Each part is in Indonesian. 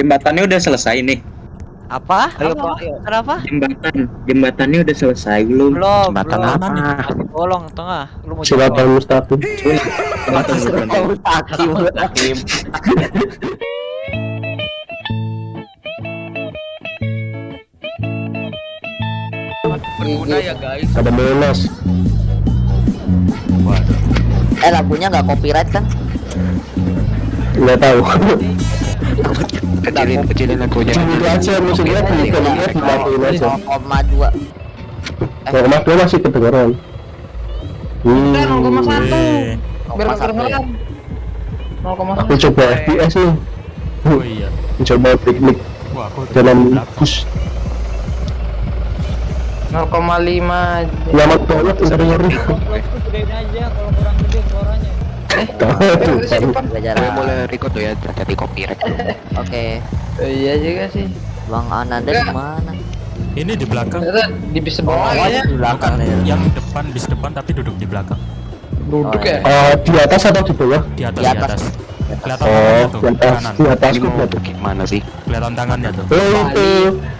Jembatannya udah selesai nih. Apa? Ayo, Apa? Ayo. Kenapa? Jembatan, jembatannya udah selesai belum? Belum, Jembatan belum. apa? Masih bolong tengah. Lu mau jebol. mustaqim. Jembatan, jembatan. Hakim. Berguna ya guys. Ada melos. Eh lagunya nggak copyright kan? Nggak tahu. Kecilin, kecilin lagunya. Aja musiknya di filmnya dimatiin aja. 0,2 Kalau mas dua masih kedengeran. Hmm, Udah 0,1. Biar 0,1 kedengeran. 0,1. aku coba FPS nih. Oh iya. Coba piknik dalam bus. 0,5 aja. Nyaman banget aja kalau kurang gede suaranya Gue boleh record tuh ya, jadi copyright. Oke Iya juga sih. Bang Ananda di mana? ini di belakang. Di bis sebelah Oh, ya. di belakang Bukan nih. yang depan bis depan tapi duduk di belakang. Duduk Oh, ya. Eh, di atas atau di bawah? Di atas, Di di atas. Kelihatan Oh, tangannya tuh, di atas, kanan. di atas Ini kok berarti. gimana sih? Kelihatan tangannya tuh. Oh itu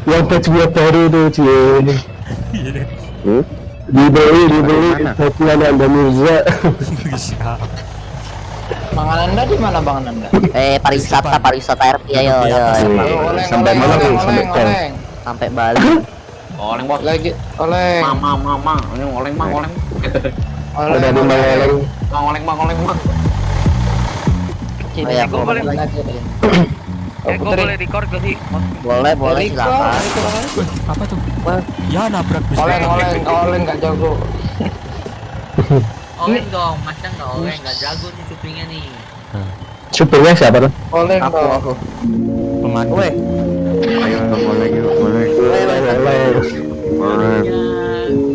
yang bajunya baru tuh cie. Dibeli, dibeli. Mana? Bajuan Anda Mirza. Bisa. Bang Ananda di mana Bang Ananda? Eh pariwisata pariwisata RP ayo ayo oleng, Sampai oleng, mana oleng, tuh? Sampai oleng, oleng. sampai Bali. Oleng bos. Lagi oleng. Mama, mama, ini oleng bang, oleng. Oleng. Udah di Malang. Bang, oleng bang, oleng bang. Oh ya, Gua boleh. Eh, gua boleh record gak sih? Boleh, boleh silakan. Oleng. Apa tuh? Ya nabrak bis. Oleng, oleng, oleng nggak jago. oleng dong masa nggak oleng nggak jago nih supingnya nih Supirnya siapa tuh? Oleng Aku dong. aku. Pemandu. Woi, Ayo, boleh yuk, boleh. woi. Boleh.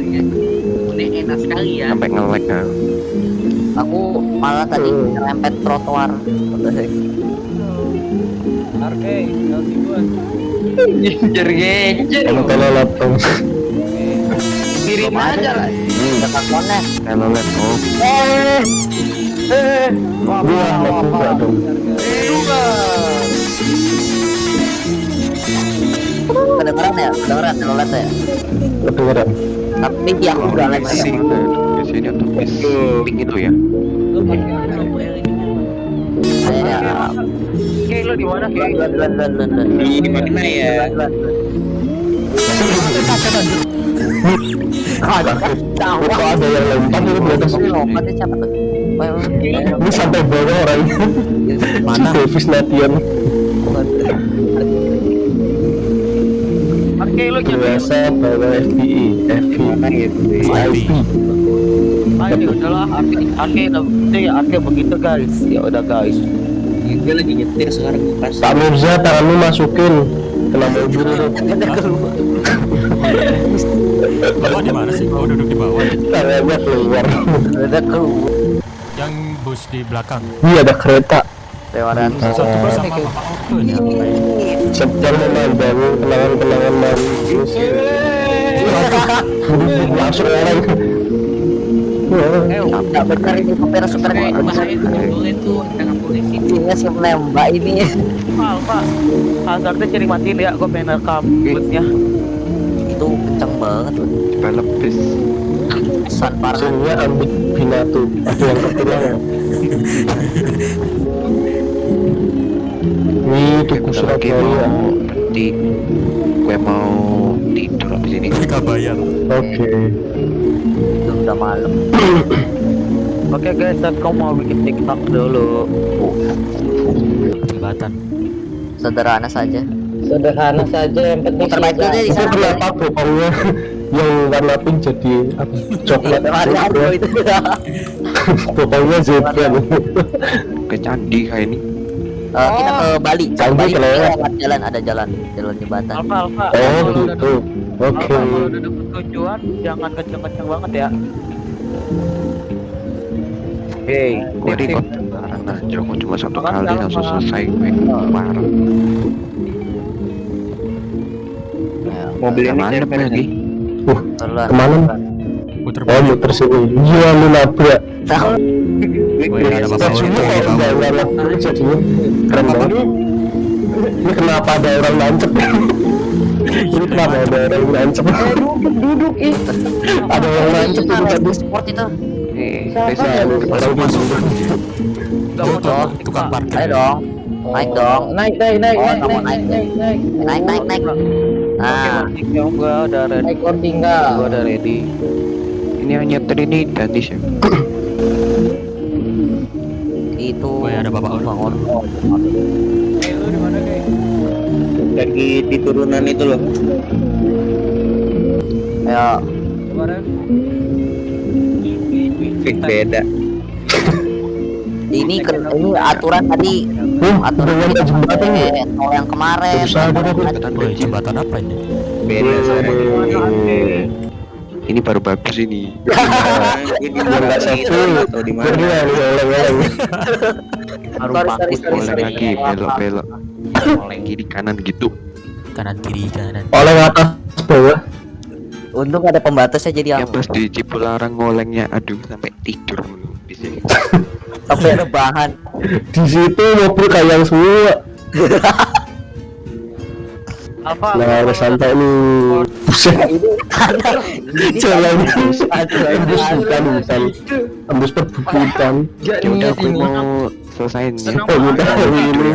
ya udah enak sekali ya Sampai nge-lag ya. Aku malah tadi nyerempet trotoar. Arke LC gua Genjer genjer. Kalau laptop. Kirim aja lah. Dekat konek. Kalau oh, Eh. Eh. Enggak wah. dong. Juga. Kedengeran ya? Kedengeran telolet ya? Kedengeran. Tapi aku udah lag sih. sih. Di sini tuh bis pink itu ya. Oke, di mana? Di mana ya? Ada yang lempar di atas? Siapa tuh? Ini sampai bawah orang. Mana? Davis latihan. Oke, lu. Biasa bawa FPI, FPI, IP. Ah, ini udahlah. Oke, oke, udah ya, oke begitu guys. Ya udah guys. Gue lagi nyetir sekarang pas. Pak Mirza tanganmu masukin kena mobil itu. Bapak di mana sih? Oh, duduk di bawah. Tangannya keluar. Udah keluar. Bus di belakang. Ini ada kereta. Lewaran. Satu bus sama Bapak Okto ini. Sedang memandangi kenangan-kenangan manis. Langsung orang. Eh, nggak benar ini supir supir nggak benar. bahaya tuh nggak boleh tuh dengan polisi Ini si menembak ini. Alfa. Hazardnya cari matiin ya, gua pengen rekam busnya. Itu kenceng banget parah. Ambik binatu. Ada yang. Wih, Bentar lagi mau di gue mau tidur abis ini. Mereka bayar. Oke. Itu udah malam. Oke guys, saat kamu mau bikin TikTok dulu. Jembatan. Sederhana saja. Sederhana saja yang penting Muter balik aja di Itu sana. kenapa bokongnya yang warna pink jadi apa, coklat? Ada itu. Bokongnya zebra. Ke candi kayak ini. Eh, kita ke Bali. Ke Bali kalau ya. lewat jalan ada jalan, jalan jembatan. Alfa, Alfa. Oh gitu. Oke. Kalau udah dapet tujuan, jangan kenceng-kenceng banget ya. Hey, Gue record sekarang aja. Gue cuma satu kali langsung selesai gue. Parah. Mobil ini Mana lagi? Uh, ke mana? Puter Oh, muter sini. Iya, lu nabrak. Tahu. Wih, ada Bapak Okto di kayak bawah. nggak nabrak jadinya keren banget. Ini kenapa ada orang nancep? Ini kenapa ada orang nancep? duduk duduk ih Ada orang nancep tadi. Sport itu. Masuk, tukang parkir. Ayo dong. Naik dong. naik naik naik Oh, naik naik naik naik Naik naik naik. Nah, Oke, gua udah ready. naik or tinggal Gua udah ready. Ini hanya ini gratis ya. itu. Oh ya ada bapak bangun. Eh? Lagi di turunan itu loh. Ayo. Kemarin beda. Ini ke, ini aturan tadi. Huh, Aturan tadi jembatan ya? kalau yang kemarin. Jembatan apa ini? Beda. Ini baru bagus ini. Ini Biar nggak satu. atau di mana? sorry, Oleng sorry. lagi, belok belok. Oleng kiri kanan gitu. Kanan kiri kanan. Oleng atas bawah. Untung ada pembatasnya jadi Yang aku pas di Cipularang ngolengnya, aduh sampai tidur di sini. sampai ada bahan. Di situ mobil kayak semua. Alfa. Nah, udah sampai nih. Buset. Jalan tembus hutan hutan. Tembus perbukitan. Ya udah aku mau selesaiin ya. Oh, ini.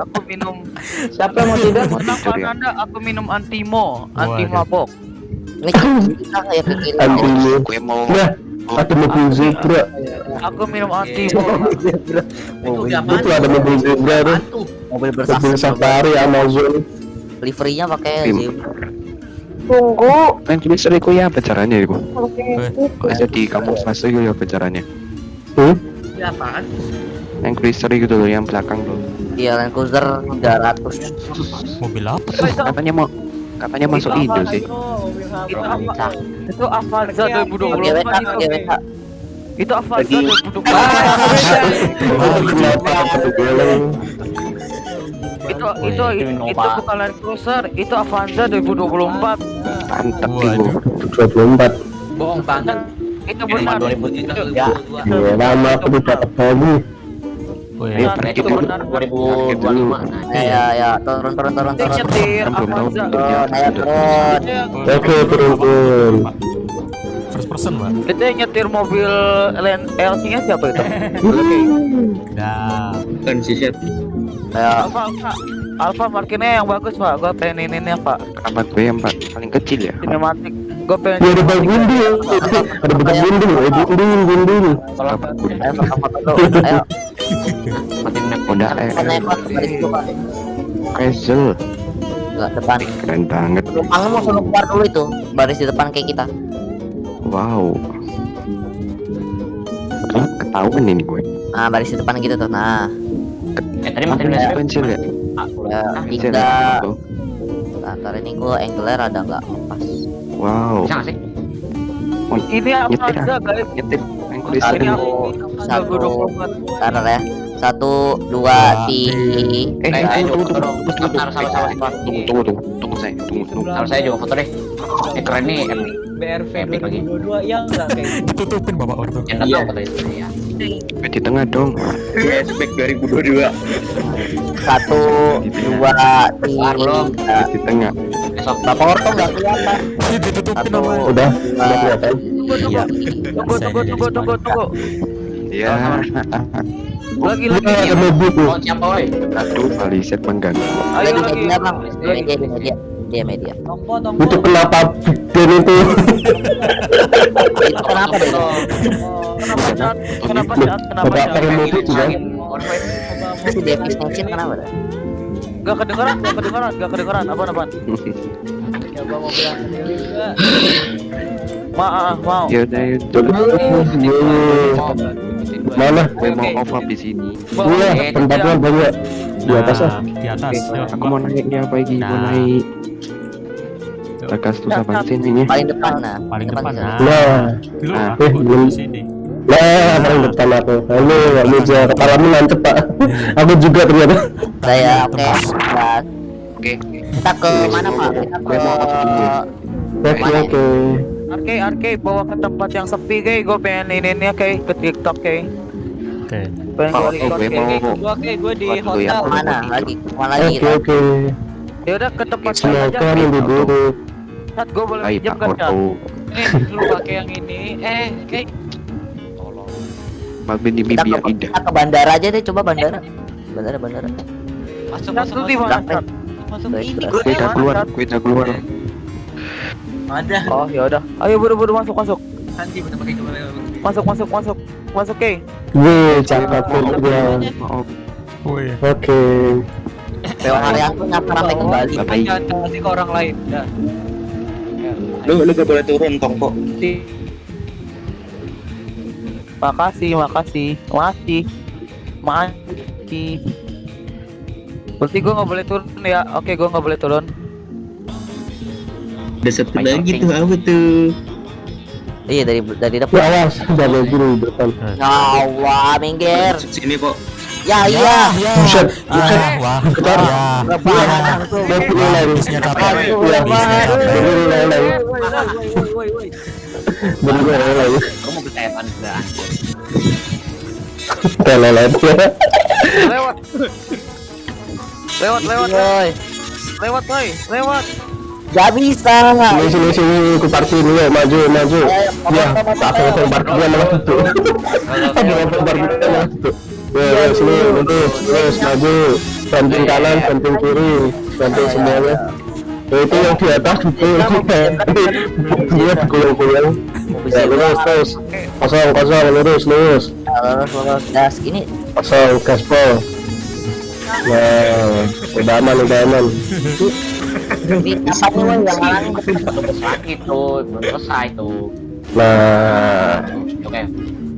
Aku minum. siapa yang mau tidur Tidur ya. Anda, aku minum antimo, anti mabok. Ini kita kayak ke kiri. Antimu. Gue mau Nah, ada mobil zebra. Aku minum antimo. itu ada mobil zebra tuh. Mobil Mobil bersama safari Amazon. Liverynya pakai zebra. tunggu Main tulisanku ya apa caranya itu? Eh, Kok jadi kamu fase gitu ya apa caranya? Hmm? Ini apaan? Yang krister gitu loh yang belakang tuh. Iya Land Cruiser 300 mobil apa? Katanya mau katanya masuk Indo sih. Itu apa? Itu Avanza Oke 2024 WK itu. oke WK Itu Avanza Itu itu itu itu bukan Land Cruiser, itu Avanza 2024. Mantap Waduh. itu. 24. Bohong banget. Itu benar. Ya. Iya, lama aku tidak. Woi, Ayo Benar, pergi itu benar. 2025 Ya ya ya turun turun turun turun nyetir belum tahu Avanza. bentuknya. Turun Oke, turun turun. First person, Mbak. Itu yang nyetir mobil LC-nya siapa itu? Nah, Kan si Chef. Ayo Alfa, Alfa, Alfa parkirnya yang bagus pak. Gue pengen ini nih pak. Kenapa gue yang pa- paling kecil ya? Sinematik. Gue pengen. Iya, ada bang gundul. Ada bang gundul, eh gundul, gundul. Ayo ayo Honda Kan naik Pak, baris dulu Pak. Hazel. Enggak depan Keren banget. Penumpangnya mau suruh keluar dulu itu baris di depan kayak kita Wow. Ketahuan ini gue. nah baris di depan gitu tuh nah eh tadi masih Masih pensil ya? ya Pensil tiga ya? Tuh. nah, ntar ini gua angle ada nggak pas Wow. bisa nggak sih Ini Avanza guys. Nyetir. Satu. Satu. 2024. ntar ya satu dua tiga Eh, Eh, saya tunggu, juga tunggu, foto dong. tunggu, Bentar, sabar, sabar, sabar. tunggu, tunggu, tunggu, tunggu saya, tunggu, tunggu. Kalau saya juga foto deh. Eh keren nih, epic. BRV Epic lagi. 2022 ya enggak kayak ditutupin bapak ortu. Yang tahu foto itu ya. Eh, Di tengah dong. Flashback 2022. satu dua tiga Di tengah. Besok bapak orto nggak kelihatan Ini ditutupin satu sama. Udah, udah kelihatan. Iya. Tunggu tunggu tunggu tunggu tunggu. Ya, Lagi Iya, lagi. ada mobil. Oh, siapa woi? aduh, baliset mengganggu. Ayo di lagi. media bang di media di media dia media tompo tompo. Itu kenapa Ben itu? itu kenapa deh Oh, Kenapa saat? Kenapa saat? Kenapa saat? pakai mobil juga. itu dia extension kenapa dah Gak kedengeran, gak kedengeran, gak kedengeran. Apa apa? coba mobil yang sendiri enggak. Maaf, mau. Ya udah, ya dulu. Mana? Gue mau off up di sini. Iya, tempatnya banyak di atas ah. Nah, di atas. Aku mau naiknya apa lagi? Mau Nah. naik. Takas tuh sama sini paling depan nah Paling depan. Nah, Nah, Ah, aku eh, belum. di sini. nah paling depan aku. Halo, Pak Muja. Kepalamu nancep pak. Aku juga ternyata. saya oke Oke. kita ke mana pak kita ke Gue dulu ya. Oke oke. Arke, arke, bawa ke tempat yang sepi, kayak gue pengen ini nih, kayak ke TikTok, kayak. Oke. Oke. gue mau Gua oke, gua di hotel. Mana lagi? Mana lagi? Oke oke. Ya udah ke tempat saya aja. Yang duduk. Cat gue boleh pinjam kan Cat? Eh, lu pakai yang ini. Eh, kayak tolong. Malbin di Kita mimpi ke, yang indah kita ke bandara aja deh, coba bandara. Bandara, bandara. Masuk, masuk, masuk. Masuk ini. baik. Gue udah keluar Gue udah keluar Ada. Oh ya udah. Ayo buru-buru masuk masuk. Nanti bener pakai? Masuk masuk masuk. Masuk ke. Cakap ya. Maaf Wih. Oke. Lewat area aku nyapa sampai ke Bali. Bye-bye. Jangan kasih ke orang lain. Dah. Lu lu gak boleh turun tongkok. Makasih, makasih, makasih, makasih. Berarti gue nggak boleh turun ya? Oke, gue nggak boleh turun. Ada satu lagi tuh apa tuh? Iya dari dari Ya depan. awas, jangan dulu depan. Nyawa minggir. Sini kok. Ya iya. Buset, buset. Wah, Kita ya. Langsung. Mau mulai. Habisnya capek. Ya. Woi, woi, woi. Kamu kan enggak. Telelet. Lewat. Lewat, lewat, Woi, lewat, boy, lewat. Gak bisa. Sini sini sini, ku parkir dulu, maju maju. Ya, tak akan parkirnya malah tutup. Ada yang parkirnya malah tutup. Ya, ya, sini, lurus, terus maju, samping kanan, samping kiri, samping semuanya. Ya, itu yang di atas itu, dia digulung-gulung. Ya, lurus, terus, kosong, kosong, lurus, lurus. Gas ini. kosong, gaspol. Nah, udah aman, udah aman. Ini apa nih woi yang halang? Sakit tuh, belum selesai tuh. Nah, Oke.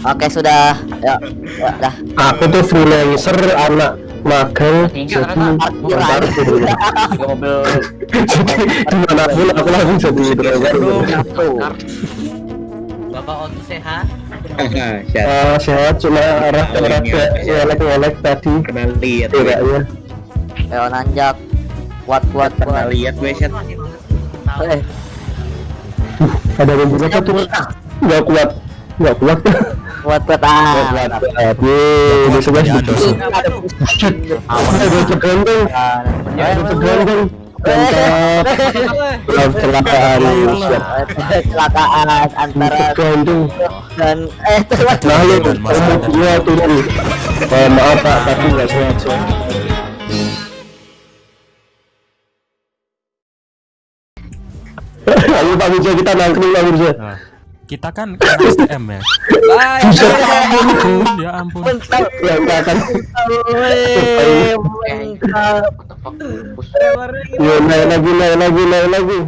Oke sudah. Ya, ya dah. aku tuh freelancer, anak magang, jadi parkir. Tiga mobil. Jadi di mana pun aku langsung jadi driver Bapak Otu sehat. Ah, sehat. Cuma arah arah ngelek ngelek tadi. Pernah lihat. Gue. tidaknya Ayo nanjak. Kuat kuat kuat. lihat gue Syat. Eh, ada mobil apa tuh? Nggak kuat nggak kuat. Kuat kuat ah. kuat kuat Yeay, di sebelah. situ Ada ada tergantung ada tergantung mantap kecelakaan siap kecelakaan antara tergantung dan eh terus nah mobilnya turun Eh, maaf pak tapi nggak sengaja Ayo Pak Mirza kita nangkring Pak Mirza Nah, kita kan ke STM ya. Bye. Ampun, ya ampun. Ya? Bus. Ya naik lagi naik lagi naik lagi